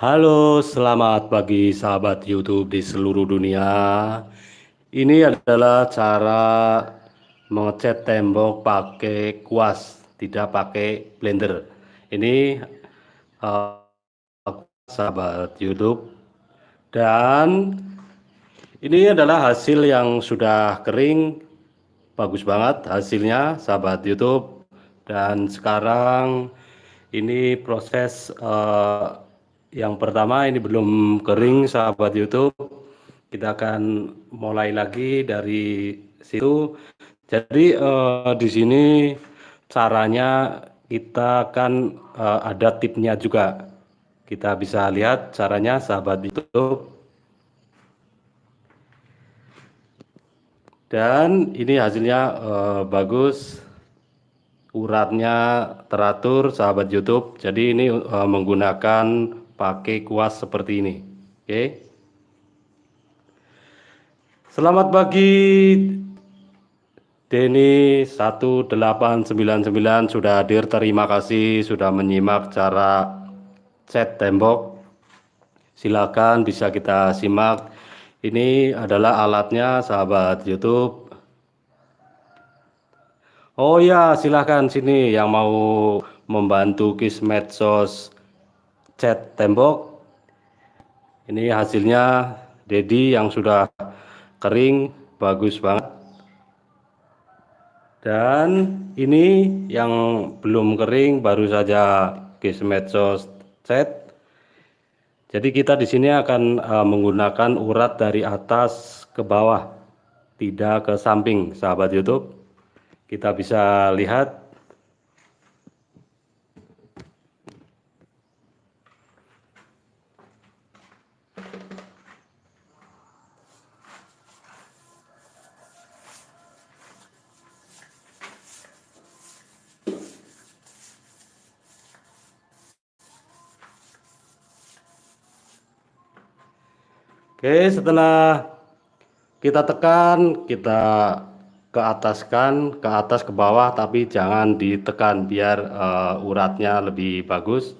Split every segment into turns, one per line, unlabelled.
Halo, selamat pagi sahabat YouTube di seluruh dunia. Ini adalah cara mengecat tembok pakai kuas, tidak pakai blender. Ini uh, sahabat YouTube dan ini adalah hasil yang sudah kering, bagus banget hasilnya sahabat YouTube. Dan sekarang ini proses uh, yang pertama ini belum kering sahabat YouTube. Kita akan mulai lagi dari situ. Jadi eh, di sini caranya kita akan eh, ada tipnya juga. Kita bisa lihat caranya sahabat YouTube. Dan ini hasilnya eh, bagus uratnya teratur sahabat YouTube. Jadi ini uh, menggunakan pakai kuas seperti ini. Oke. Selamat pagi Denny 1899 sudah hadir. Terima kasih sudah menyimak cara cat tembok. Silakan bisa kita simak. Ini adalah alatnya sahabat YouTube. Oh ya, silahkan sini yang mau membantu kis medsos cat tembok. Ini hasilnya Dedi yang sudah kering, bagus banget. Dan ini yang belum kering baru saja case medsos cat. Jadi kita di sini akan uh, menggunakan urat dari atas ke bawah, tidak ke samping, sahabat YouTube. Kita bisa lihat Oke, setelah kita tekan, kita ke ataskan, ke atas ke bawah, tapi jangan ditekan biar uh, uratnya lebih bagus.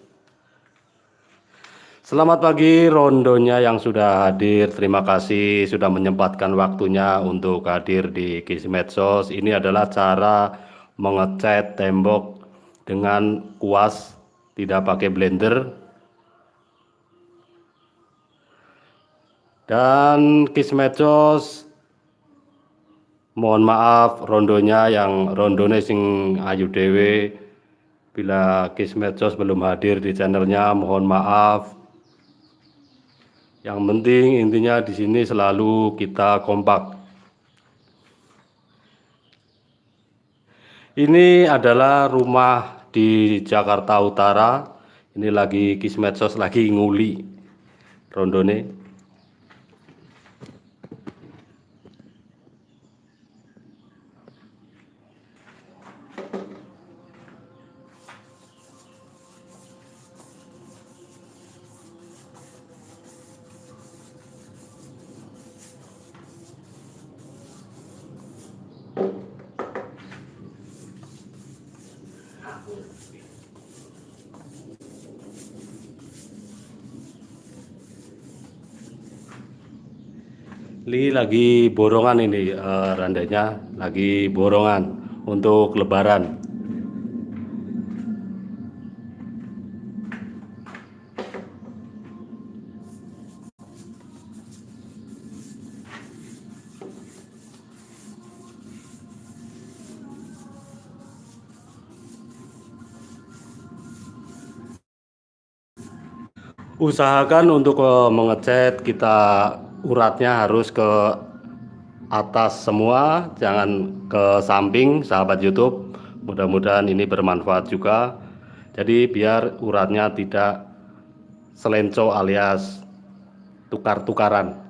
Selamat pagi rondonya yang sudah hadir. Terima kasih sudah menyempatkan waktunya untuk hadir di Kisi Medsos. Ini adalah cara mengecat tembok dengan kuas, tidak pakai blender, dan Kismecos mohon maaf rondonya yang rondone sing ayu dewe bila Kismecos belum hadir di channelnya mohon maaf. Yang penting intinya di sini selalu kita kompak. Ini adalah rumah di Jakarta Utara. Ini lagi Kismecos lagi nguli rondone Ini lagi borongan ini uh, randanya, lagi borongan untuk lebaran. Usahakan untuk uh, mengecat kita uratnya harus ke atas semua jangan ke samping sahabat YouTube. Mudah-mudahan ini bermanfaat juga. Jadi biar uratnya tidak selenco alias tukar-tukaran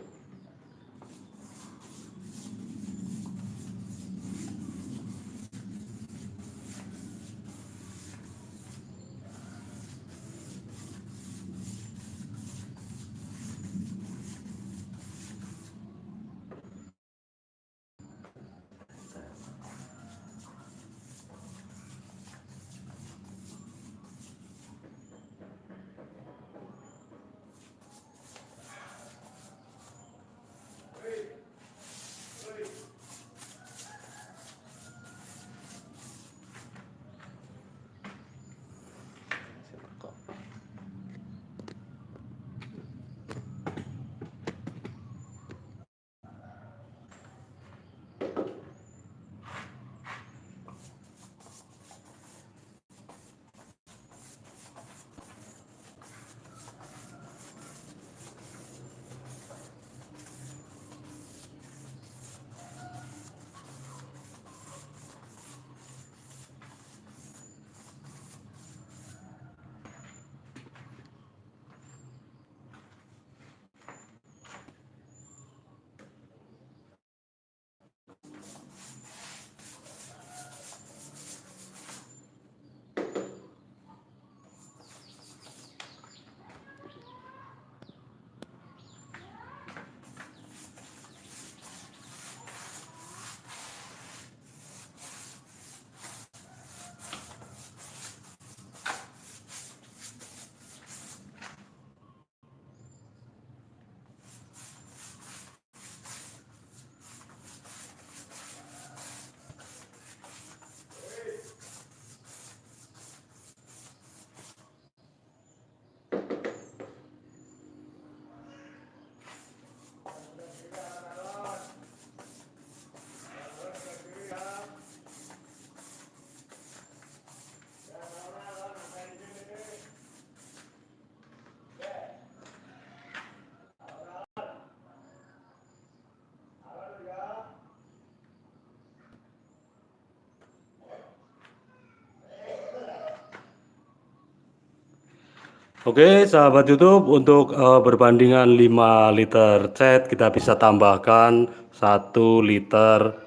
Oke, sahabat YouTube, untuk uh, berbandingan 5 liter cat kita bisa tambahkan 1 liter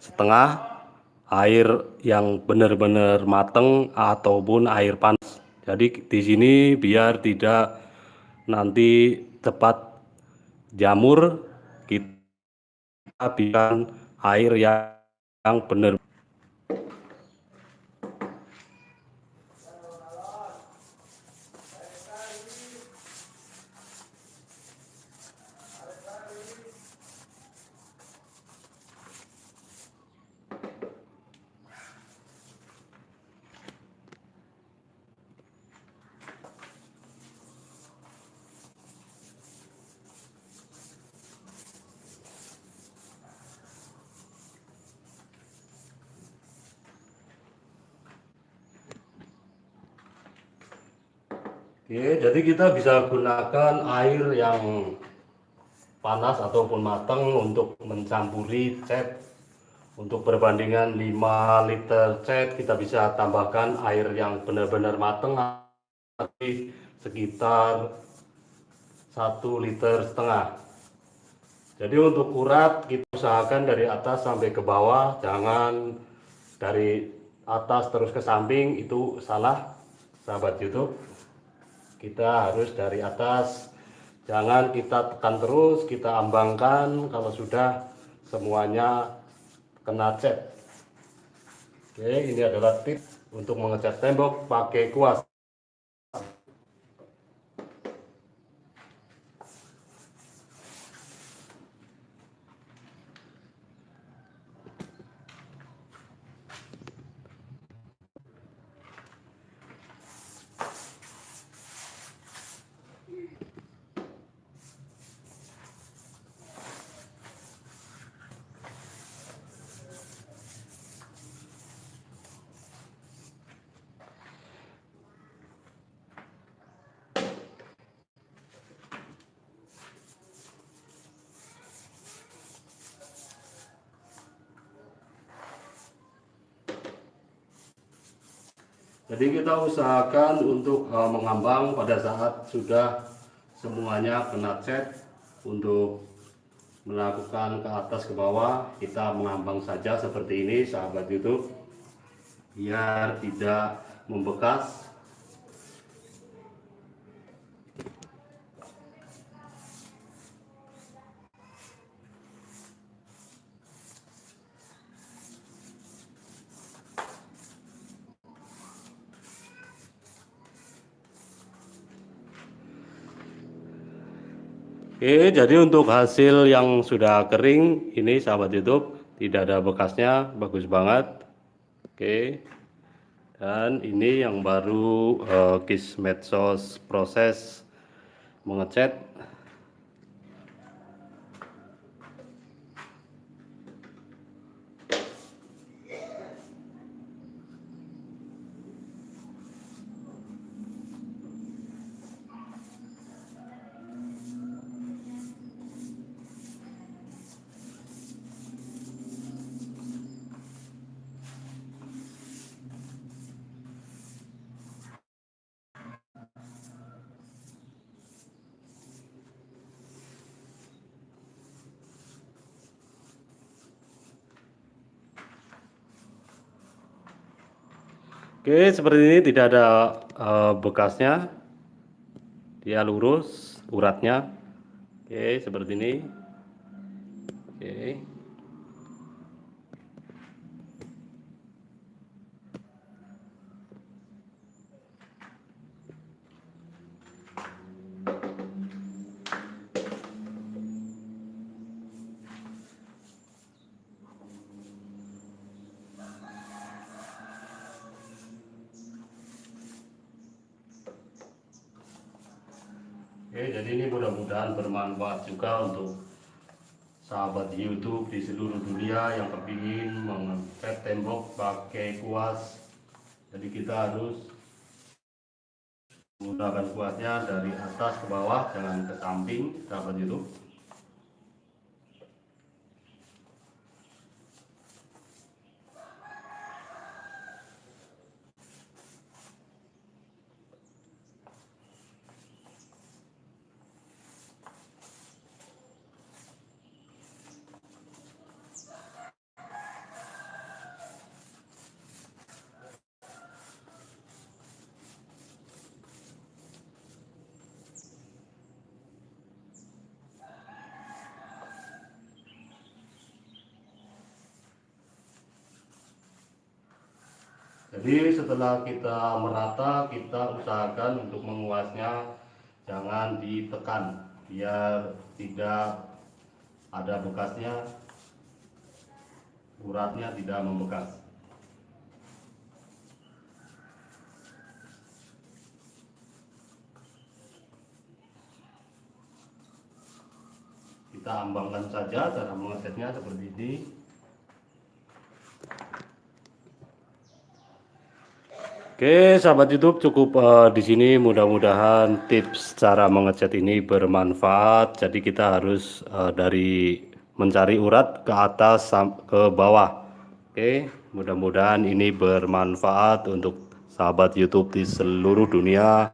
setengah air yang benar-benar mateng ataupun air panas. Jadi di sini biar tidak nanti cepat jamur kita bikin air yang benar Oke, jadi kita bisa gunakan air yang panas ataupun matang untuk mencampuri cat. Untuk perbandingan 5 liter cat kita bisa tambahkan air yang benar-benar matang sekitar 1 liter setengah. Jadi untuk urat kita usahakan dari atas sampai ke bawah, jangan dari atas terus ke samping itu salah sahabat YouTube kita harus dari atas. Jangan kita tekan terus kita ambangkan. Kalau sudah semuanya kena cat. Oke ini adalah tips untuk mengecat tembok pakai kuas Jadi kita usahakan untuk uh, mengambang pada saat sudah semuanya kena cat untuk melakukan ke atas ke bawah. Kita mengambang saja seperti ini sahabat YouTube biar tidak membekas Oke, jadi untuk hasil yang sudah kering ini sahabat YouTube tidak ada bekasnya, bagus banget. Oke. Dan ini yang baru uh, kis medsos proses mengecat Oke, seperti ini tidak ada uh, bekasnya. Dia lurus uratnya. Oke, seperti ini. Oke. Oke, jadi ini mudah-mudahan bermanfaat juga untuk sahabat YouTube di seluruh dunia yang kepingin mengecat tembok pakai kuas. Jadi kita harus menggunakan kuasnya dari atas ke bawah, jangan ke samping, sahabat YouTube. Jadi setelah kita merata kita usahakan untuk menguasnya. Jangan ditekan biar tidak ada bekasnya uratnya tidak membekas. Kita ambangkan saja cara mengesetnya seperti ini Oke, sahabat YouTube cukup uh, di sini mudah-mudahan tips cara mengecat ini bermanfaat. Jadi kita harus uh, dari mencari urat ke atas ke bawah. Oke, mudah-mudahan ini bermanfaat untuk sahabat YouTube di seluruh dunia.